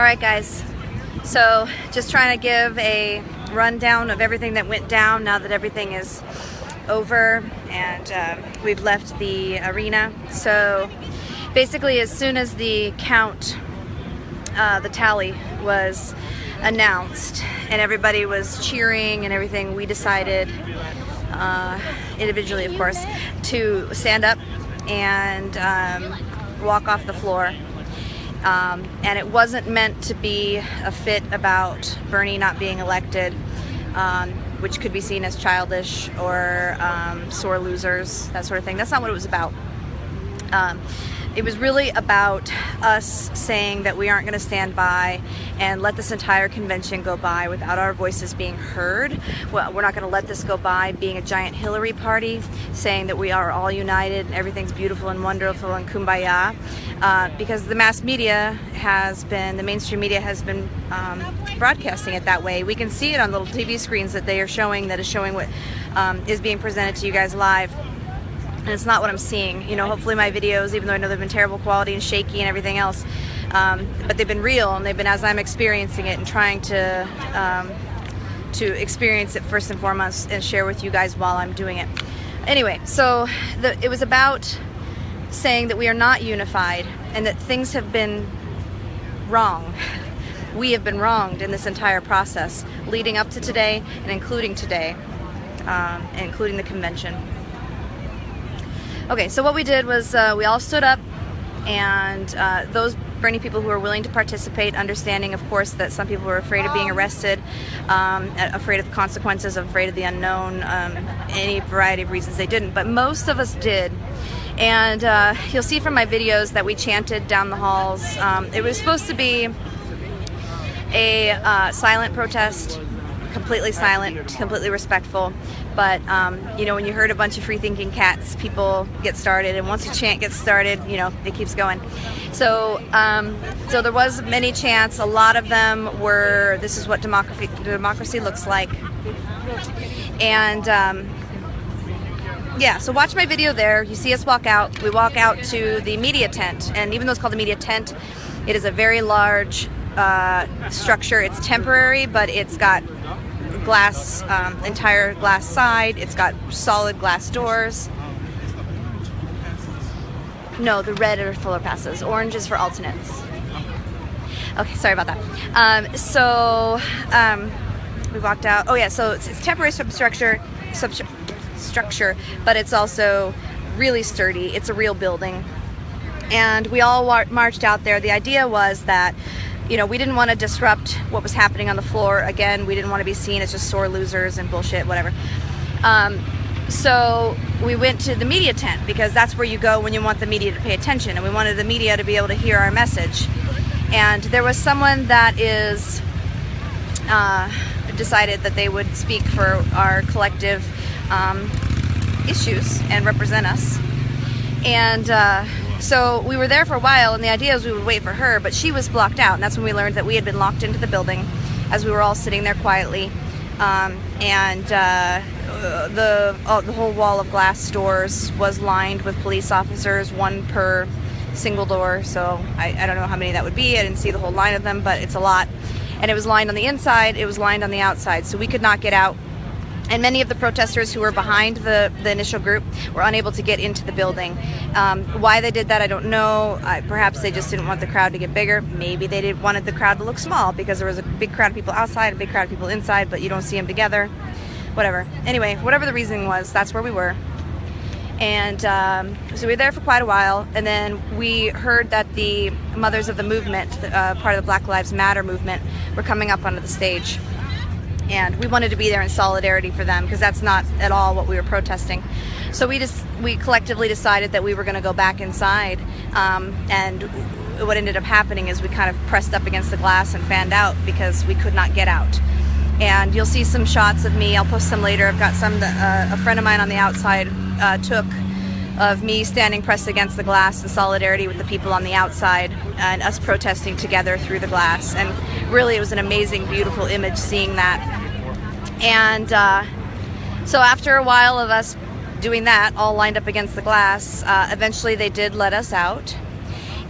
Alright guys, so just trying to give a rundown of everything that went down now that everything is over and um, we've left the arena. So basically as soon as the count, uh, the tally was announced and everybody was cheering and everything, we decided, uh, individually of course, to stand up and um, walk off the floor. Um, and it wasn't meant to be a fit about Bernie not being elected, um, which could be seen as childish or um, sore losers, that sort of thing. That's not what it was about. It was really about us saying that we aren't going to stand by and let this entire convention go by without our voices being heard. Well, we're not going to let this go by being a giant Hillary party, saying that we are all united and everything's beautiful and wonderful and kumbaya, uh, because the mass media has been, the mainstream media has been um, broadcasting it that way. We can see it on little TV screens that they are showing that is showing what um, is being presented to you guys live and it's not what I'm seeing. You know, hopefully my videos, even though I know they've been terrible quality and shaky and everything else, um, but they've been real and they've been as I'm experiencing it and trying to um, to experience it first and foremost and share with you guys while I'm doing it. Anyway, so the, it was about saying that we are not unified and that things have been wrong. We have been wronged in this entire process, leading up to today and including today, um, including the convention. Okay, so what we did was uh, we all stood up and uh, those Bernie people who were willing to participate, understanding of course that some people were afraid of being arrested, um, afraid of the consequences, afraid of the unknown, um, any variety of reasons they didn't, but most of us did. And uh, you'll see from my videos that we chanted down the halls. Um, it was supposed to be a uh, silent protest, completely silent, completely respectful. But, um, you know, when you heard a bunch of free-thinking cats, people get started. And once a chant gets started, you know, it keeps going. So, um, so there was many chants. A lot of them were, this is what democracy, democracy looks like. And, um, yeah, so watch my video there. You see us walk out. We walk out to the media tent. And even though it's called the media tent, it is a very large uh, structure. It's temporary, but it's got glass, um, entire glass side. It's got solid glass doors. No, the red are fuller passes. Orange is for alternates. Okay, sorry about that. Um, so um, we walked out. Oh yeah, so it's, it's temporary substructure, substructure, but it's also really sturdy. It's a real building. And we all marched out there. The idea was that you know, we didn't want to disrupt what was happening on the floor. Again, we didn't want to be seen as just sore losers and bullshit, whatever. Um, so we went to the media tent because that's where you go when you want the media to pay attention. And we wanted the media to be able to hear our message. And there was someone that is uh, decided that they would speak for our collective um, issues and represent us. And uh, so we were there for a while, and the idea was we would wait for her, but she was blocked out, and that's when we learned that we had been locked into the building as we were all sitting there quietly. Um, and uh, the uh, the whole wall of glass doors was lined with police officers, one per single door. So I, I don't know how many that would be. I didn't see the whole line of them, but it's a lot. And it was lined on the inside, it was lined on the outside, so we could not get out and many of the protesters who were behind the, the initial group were unable to get into the building. Um, why they did that, I don't know. Perhaps they just didn't want the crowd to get bigger. Maybe they did, wanted the crowd to look small because there was a big crowd of people outside, a big crowd of people inside, but you don't see them together. Whatever. Anyway, whatever the reason was, that's where we were. And um, so we were there for quite a while, and then we heard that the Mothers of the Movement, uh, part of the Black Lives Matter movement, were coming up onto the stage and we wanted to be there in solidarity for them because that's not at all what we were protesting. So we just we collectively decided that we were going to go back inside, um, and what ended up happening is we kind of pressed up against the glass and fanned out because we could not get out. And you'll see some shots of me. I'll post some later. I've got some that uh, a friend of mine on the outside uh, took of me standing pressed against the glass in solidarity with the people on the outside and us protesting together through the glass. And really, it was an amazing, beautiful image seeing that. And uh, so after a while of us doing that, all lined up against the glass, uh, eventually they did let us out.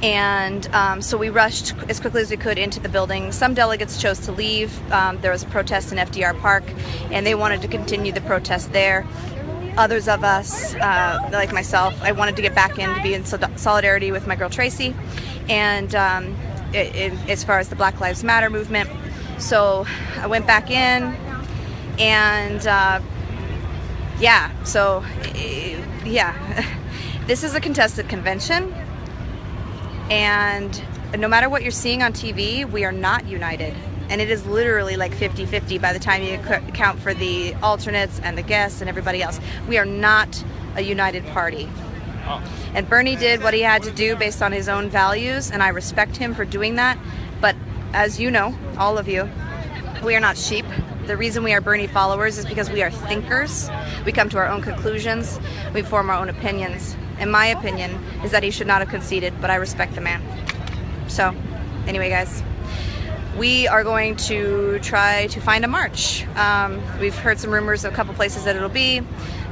And um, so we rushed as quickly as we could into the building. Some delegates chose to leave. Um, there was a protest in FDR Park, and they wanted to continue the protest there. Others of us, uh, like myself, I wanted to get back in to be in solidarity with my girl Tracy, and um, it, it, as far as the Black Lives Matter movement. So I went back in, and uh, yeah, so yeah, this is a contested convention and no matter what you're seeing on TV, we are not united. And it is literally like 50 50 by the time you account for the alternates and the guests and everybody else. We are not a united party. Oh. And Bernie did what he had to do based on his own values, and I respect him for doing that. But as you know, all of you, we are not sheep. The reason we are Bernie followers is because we are thinkers. We come to our own conclusions, we form our own opinions in my opinion, is that he should not have conceded, but I respect the man. So, anyway, guys, we are going to try to find a march. Um, we've heard some rumors of a couple places that it'll be.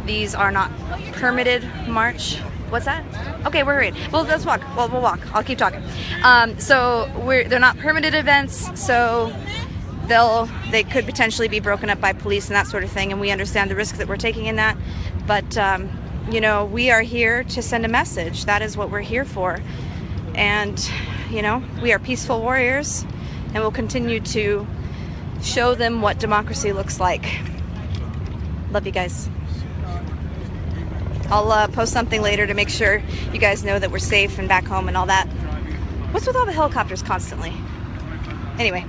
These are not permitted march. What's that? Okay, we're hurrying. Well, let's walk. Well, we'll walk. I'll keep talking. Um, so we're they're not permitted events. So they'll they could potentially be broken up by police and that sort of thing. And we understand the risk that we're taking in that. But um, you know, we are here to send a message. That is what we're here for. And, you know, we are peaceful warriors and we'll continue to show them what democracy looks like. Love you guys. I'll uh, post something later to make sure you guys know that we're safe and back home and all that. What's with all the helicopters constantly? Anyway,